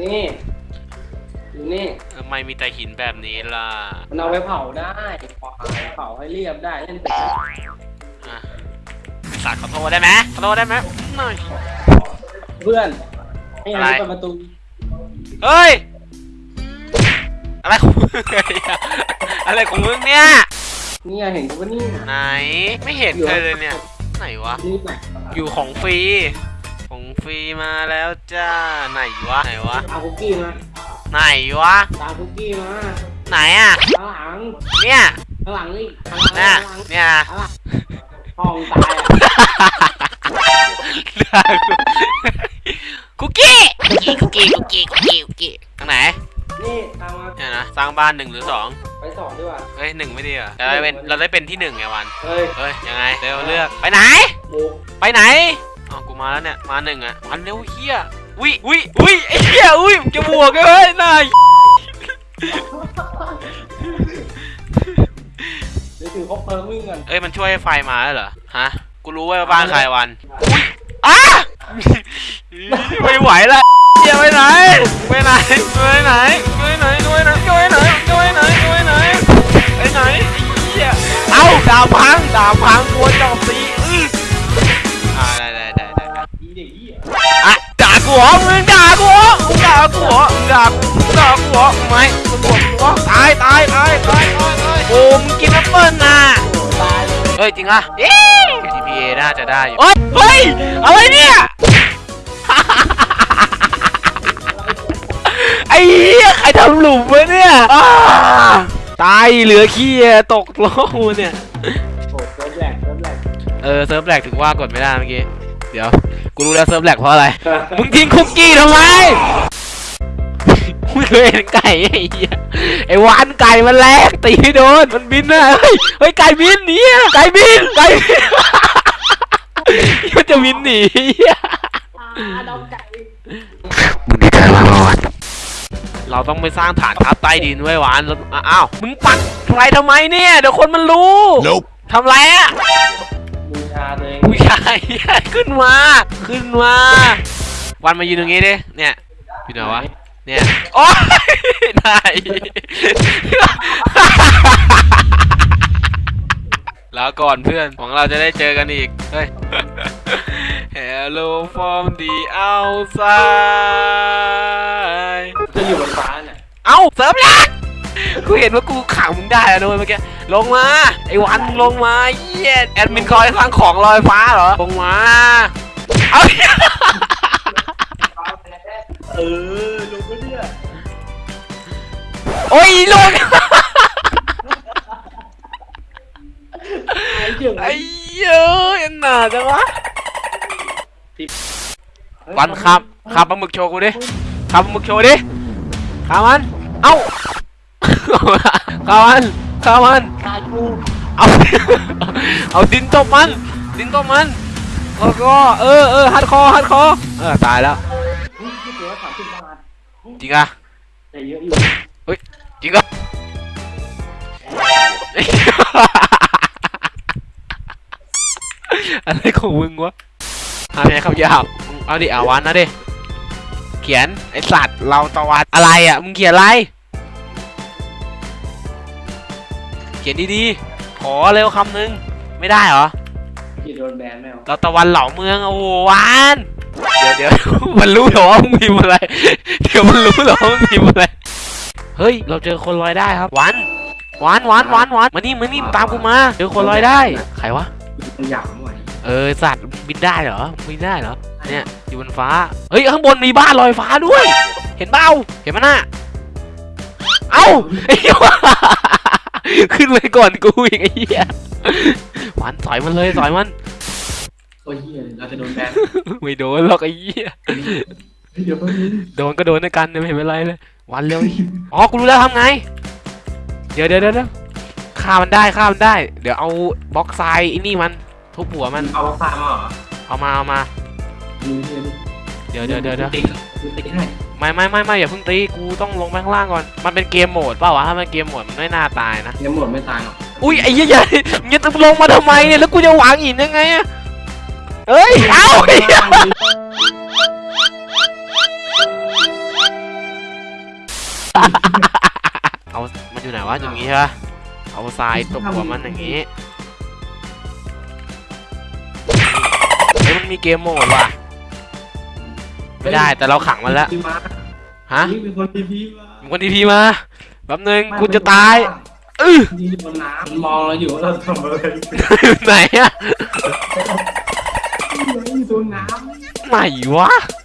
นี่อยู่นี่ทำไมมีแต่หินแบบนี้ล่ะมันเอาไปเผาได้เผาให้เรียบได้เล่นเป็ดอะสัตว์ขอโทษได้ไหมขอโทษได้ไหมหน่อย เพื่อนให้อันนี้อะไร เปิดประตูเฮ้ย อะไรของมึงเนี่ยอะไรของมึงเนี่ย เนี่ยเห็นกูว่านี่ไหน ไม่เห็นเคยเลยเนี่ย ไหนวะ นี่แหละอยู่ของฟรีของ ฟรีมาแล้วจ้า ไหนวะ ไหนวะตามคุกกี้มา ไหนวะ ตามคุกกี้มาไหนอะ ข้างหลังเนี่ยข้างหลังนี่ข้างหลังน่ะข้างหลังเนี่ยข้างหลังห้องตายอะคุกกี้ คุกกี้ คุกกี้ คุกกี้ คุกกี้คุกกี้ทางไหน นี่ตามมาเนี่ยนะ สร้างบ้านหนึ่งหรือสองไปสองดีกว่า เฮ้ยหนึ่งไม่ดีเหรอเราได้เป็น เราได้เป็นที่หนึ่งไงวัน เฮ้ย เฮ้ย ยังไง เร็วเลือก ไปไหน บุกไปไหนอ๋อกู มาแล้วเนี่ย มาหนึ่งอะวันเร็วเฮียวิวิวิไอ้เฮียอุ้ยมึงจะบวกเลยเฮ้ยนายเดี๋ยวถือคบเพลิงวิ่งก่อนเอ้ยมันช่วยไฟมาแล้วเหรอ ฮะ กูรู้ว่าบ้านใครวันอุ้ยอ้าไม่ไหวแล้วเฮียไปไหนไปไหนไปไหนไปไหนไปไหนไปไหนไปไหนไปไหนไปไหนไอ้เฮียเอ้าดาบพังดาบพังตัวจอบตีอื้อ เหรอมึงด่ากูเหรอมึงด่ากูเหรอมึงด่ากูมึงด่ากูเหรอไม่มึงบอกกูเหรอตายตายตายตายตายตายโอ้มึงกินแอปเปิ้ลน่ะตายเลยเฮ้ยจริงอะเย้ GPA น่าจะได้อยู่เฮ้ยเฮ้ยอะไรเนี่ยไอ้เหี้ยใครทำหลุมวะเนี่ยอ้าตายเหลือขี้อะตกโลกเนี่ยโอ้เซิร์ฟแหลกเซิร์ฟแหลกเออเซิร์ฟแหลกถึงว่ากดไม่ได้เมื่อกี้เดี๋ยว กูรู้แล้วเซิร์ฟแหลกเพราะอะไร มึงทิ้งคุกกี้ทำไมมึงเคยเห็นไก่ไอ้เหี้ยไอ้วานไก่มันแลกตีไม่โดน มันบินนะเฮ้ย เฮ้ยไก่บินหนีอะไก่บินไก่บินมันจะบินหนีเหี้ยอ่าดอกไก่มึงดีใจมากวานเราต้องไปสร้างฐานทัพใต้ดินไว้วานแล้วอ้าว มึงปักไรทำไมเนี่ย เดี๋ยวคนมันรู้ Nope. ทำไรอะบูชาตัวเอง ผู้ชาย ขึ้นมา ขึ้นมา วันมายืนตรงนี้ดิ เนี่ยอยู่ไหนวะ เนี่ย โอ๊ยนายแล้วก่อนเพื่อนหวังเราจะได้เจอกันอีก เฮ้ย Hello from the outside จะอยู่บนฟ้าน่ะเอ้า เสริมแลก กูเห็นว่ากูขังมึงได้แล้วนะเว้ยเมื่อกี้ ลงมา ไอ้วันลงมาเยี่ยแอดมินคอยสร้างของลอยฟ้าเหรอ ลงมา เอาเออลงไปเนี่ยโอ้ยลงไอ้เจ๋งไอ้เย้ยอันหนาจังวะวันครับขับปลาหมึกโชว์กูดิขับปลาหมึกโชว์ดิขามัน เอ้า ขามันขามันขาดกูเอาเอาดินตบมันดินตบมันแล้วก็เออเออฮัดคอฮัดคอเออตายแล้วเฮ้ยคิดว่าสามสิบบาทจริงอะแต่เยอะอยู่จริงอะอะไรของมึงวะหาแม่คำหยาบมึงเอาดิอาวันนะดิเขียนไอสัตว์เราตะวันอะไรอะมึงเขียนอะไร ขียนดีๆ ขอเร็วคำนึง ไม่ได้เหรอกี่โดนแบนแมวเราตะวันเหล่าเมืองโอ้โหหวานเดี๋ยวเดี๋ยวมันรู้เหรอว่ามึงพิมพ์อะไร เดี๋ยวมันรู้เหรอว่ามึงพิมพ์อะไร เฮ้ย เราเจอคนลอยได้ครับหวานหวานหวานหวานหวานมานี่มานี่ตามกูมาเจอคนลอยได้ ใครวะมันหยาบหน่อยเออสัตว์บินได้เหรอบินได้เหรอเนี่ยอยู่บนฟ้าเฮ้ยข้างบนมีบ้านลอยฟ้าด้วย เห็นเปล่าเห็นมันน่ะเอ้าไอ้เหี้ย ขึ้นไปก่อนกูอีกไอ้เหี้ยหวานสอยมันเลยสอยมันโอ้ยเฮียเราจะโดนแบนไม่โดนหรอกไอ้เหี้ยเดี๋ยวแป๊บนึงโดนก็โดนด้วยกันไม่เห็นเป็นไรเลยวันเร็วอีกอ๋อกูรู้แล้วทำไงเดี๋ยวเดี๋ยวเดี๋ยวเดี๋ยวฆ่ามันได้ฆ่ามันได้ เดี๋ยวเอาบล็อกทรายไอ้นี่มันทุบหัวมันเอาฟ้ามาเหรอเอามาเอามาดูเฮียดูเดี๋ยวเดี๋ยวเดี๋ยวเดี๋ยว ติ๊กดูติ๊กให้ ไม่ไม่ไม่ไม่อย่าเพิ่งตีกูต้องลงไปข้างล่างก่อนมันเป็นเกมโหมดเปล่าวะถ้ามันเกมโหมดมันไม่น่าตายนะยังหมดไม่ตายหรอกอุ้ยไอ้เหี้ยอย่าอย่าลงมาทำไมเนี่ยแล้วกูจะวางหินยังไงอะเอ้ยเอ้าไอ้เหี้ยเอามันอยู่ไหนวะอย่างงี้ใช่ปะเอาทรายตบหัวมันอย่างงี้เฮ้ยมันมีเกมโหมดว่ะ ไม่ได้แต่เราขังมันแล้วพี่มาฮะนี่เป็นคนทีพีมามีคนทีพีมาแป๊บนึงกูจะตายอื้อยืนอยู่บนน้ำมันมองเราอยู่ว่าเราทำอะไรอยู่ไหนอะอยู่บนน้ไหนวะำ